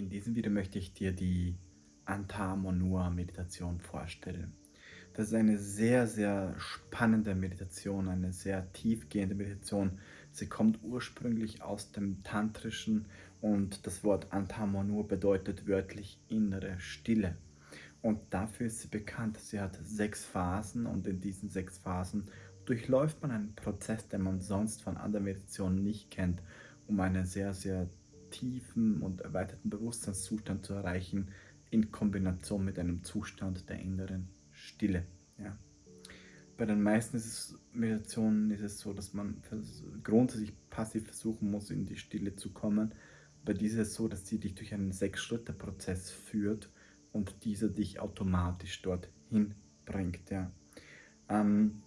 In diesem Video möchte ich dir die Anta Monua Meditation vorstellen. Das ist eine sehr, sehr spannende Meditation, eine sehr tiefgehende Meditation. Sie kommt ursprünglich aus dem Tantrischen und das Wort Anta Monua bedeutet wörtlich innere Stille. Und dafür ist sie bekannt. Sie hat sechs Phasen und in diesen sechs Phasen durchläuft man einen Prozess, den man sonst von anderen Meditationen nicht kennt, um eine sehr, sehr tiefen und erweiterten Bewusstseinszustand zu erreichen, in Kombination mit einem Zustand der inneren Stille. Ja. Bei den meisten ist Meditationen ist es so, dass man grundsätzlich passiv versuchen muss, in die Stille zu kommen. Bei dieser ist es so, dass sie dich durch einen Sechs-Schritte-Prozess führt und dieser dich automatisch dorthin bringt. Ja. Ähm,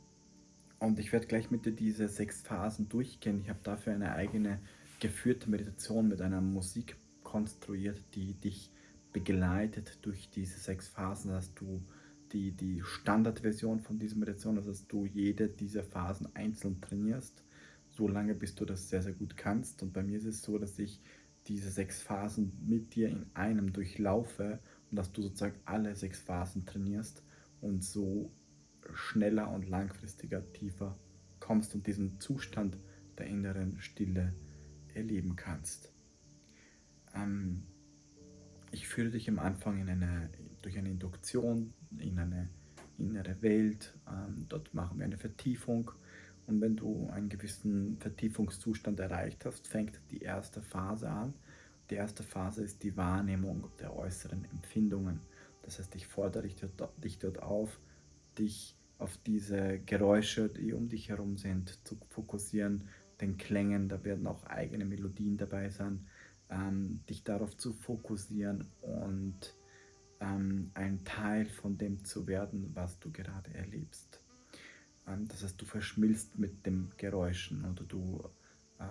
und ich werde gleich mit dir diese sechs Phasen durchgehen. Ich habe dafür eine eigene geführte Meditation mit einer Musik konstruiert, die dich begleitet durch diese sechs Phasen, dass du die, die Standardversion von dieser Meditation, also dass du jede dieser Phasen einzeln trainierst, so lange bis du das sehr, sehr gut kannst. Und bei mir ist es so, dass ich diese sechs Phasen mit dir in einem durchlaufe und dass du sozusagen alle sechs Phasen trainierst und so schneller und langfristiger tiefer kommst und diesen Zustand der inneren Stille erleben kannst. Ähm, ich führe dich am Anfang in eine, durch eine Induktion in eine innere Welt. Ähm, dort machen wir eine Vertiefung. Und wenn du einen gewissen Vertiefungszustand erreicht hast, fängt die erste Phase an. Die erste Phase ist die Wahrnehmung der äußeren Empfindungen. Das heißt, ich fordere dich dort, dich dort auf, dich auf diese Geräusche, die um dich herum sind, zu fokussieren, den Klängen, da werden auch eigene Melodien dabei sein, ähm, dich darauf zu fokussieren und ähm, ein Teil von dem zu werden, was du gerade erlebst. Ähm, das heißt, du verschmilzt mit den Geräuschen oder du, äh,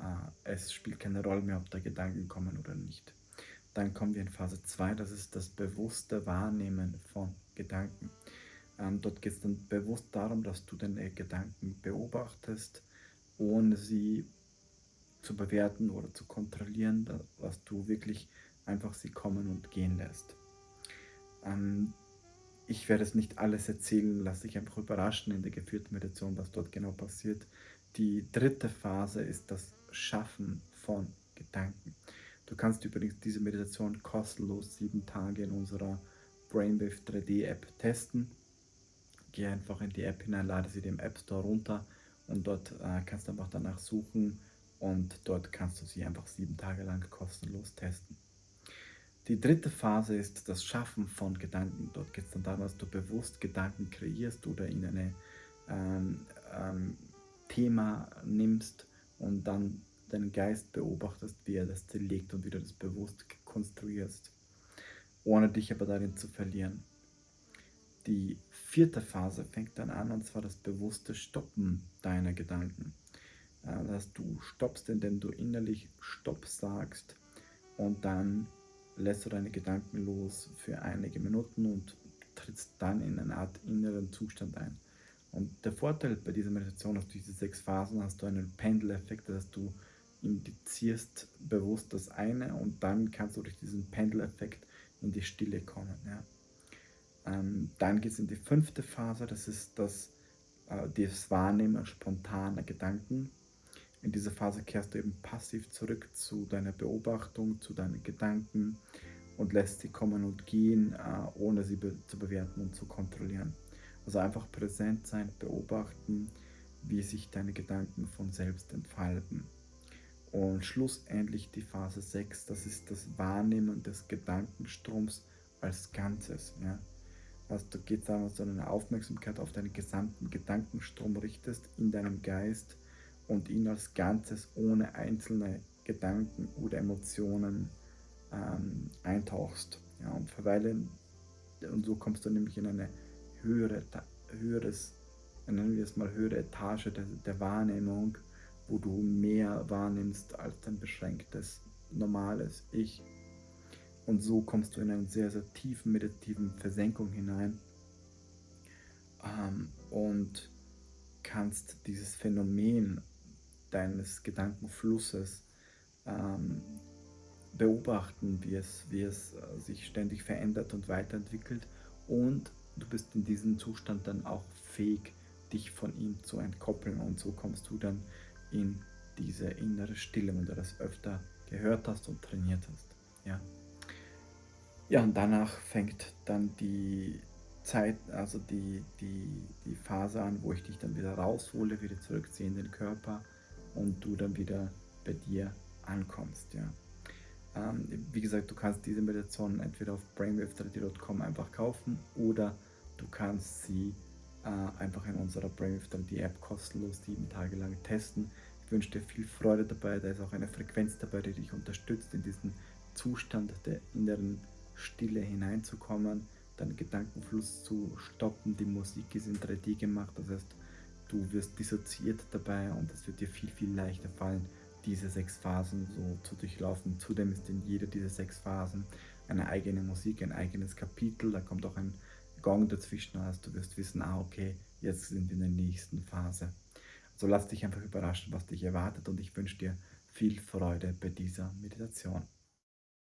es spielt keine Rolle mehr, ob da Gedanken kommen oder nicht. Dann kommen wir in Phase 2, das ist das bewusste Wahrnehmen von Gedanken. Ähm, dort geht es dann bewusst darum, dass du deine Gedanken beobachtest, ohne sie zu bewerten oder zu kontrollieren, was du wirklich einfach sie kommen und gehen lässt. Ähm, ich werde es nicht alles erzählen, lasse dich einfach überraschen in der geführten Meditation, was dort genau passiert. Die dritte Phase ist das Schaffen von Gedanken. Du kannst übrigens diese Meditation kostenlos sieben Tage in unserer Brainwave 3D App testen. Geh einfach in die App hinein, lade sie dem App Store runter und dort äh, kannst du einfach danach suchen und dort kannst du sie einfach sieben Tage lang kostenlos testen. Die dritte Phase ist das Schaffen von Gedanken. Dort geht es dann darum, dass du bewusst Gedanken kreierst oder in ein ähm, ähm, Thema nimmst und dann deinen Geist beobachtest, wie er das zerlegt und wie du das bewusst konstruierst, ohne dich aber darin zu verlieren. Die vierte Phase fängt dann an und zwar das bewusste Stoppen deiner Gedanken. Dass du stoppst, indem du innerlich Stopp sagst und dann lässt du deine Gedanken los für einige Minuten und trittst dann in eine Art inneren Zustand ein. Und der Vorteil bei dieser Meditation, du diese sechs Phasen hast, du einen Pendeleffekt, dass du indizierst bewusst das eine und dann kannst du durch diesen Pendeleffekt in die Stille kommen. Ja. Ähm, dann geht es in die fünfte Phase, das ist das, äh, das Wahrnehmen spontaner Gedanken. In dieser Phase kehrst du eben passiv zurück zu deiner Beobachtung, zu deinen Gedanken und lässt sie kommen und gehen, äh, ohne sie be zu bewerten und zu kontrollieren. Also einfach präsent sein, beobachten, wie sich deine Gedanken von selbst entfalten. Und schlussendlich die Phase 6, das ist das Wahrnehmen des Gedankenstroms als Ganzes. Ja. Also da geht du deine Aufmerksamkeit auf deinen gesamten Gedankenstrom richtest in deinem Geist und ihn als Ganzes ohne einzelne Gedanken oder Emotionen ähm, eintauchst. Ja, und verweilen, und so kommst du nämlich in eine höhere, höheres, nennen wir es mal höhere Etage der, der Wahrnehmung, wo du mehr wahrnimmst als dein beschränktes, normales Ich. Und so kommst du in eine sehr, sehr tiefen meditativen Versenkung hinein ähm, und kannst dieses Phänomen deines Gedankenflusses ähm, beobachten, wie es, wie es äh, sich ständig verändert und weiterentwickelt. Und du bist in diesem Zustand dann auch fähig, dich von ihm zu entkoppeln. Und so kommst du dann in diese innere Stille, wenn du das öfter gehört hast und trainiert hast. Ja, ja und danach fängt dann die Zeit, also die, die, die Phase an, wo ich dich dann wieder raushole, wieder zurückziehe in den Körper und du dann wieder bei dir ankommst. Ja. Ähm, wie gesagt, du kannst diese Meditation entweder auf brainwave einfach kaufen oder du kannst sie äh, einfach in unserer Brainwave App kostenlos sieben Tage lang testen. Ich wünsche dir viel Freude dabei, da ist auch eine Frequenz dabei, die dich unterstützt, in diesen Zustand der inneren Stille hineinzukommen, deinen Gedankenfluss zu stoppen. Die Musik ist in 3D gemacht, das heißt, du wirst dissoziiert dabei und es wird dir viel, viel leichter fallen, diese sechs Phasen so zu durchlaufen. Zudem ist in jeder dieser sechs Phasen eine eigene Musik, ein eigenes Kapitel. Da kommt auch ein Gong dazwischen. Also du wirst wissen, ah okay, jetzt sind wir in der nächsten Phase. Also lass dich einfach überraschen, was dich erwartet und ich wünsche dir viel Freude bei dieser Meditation.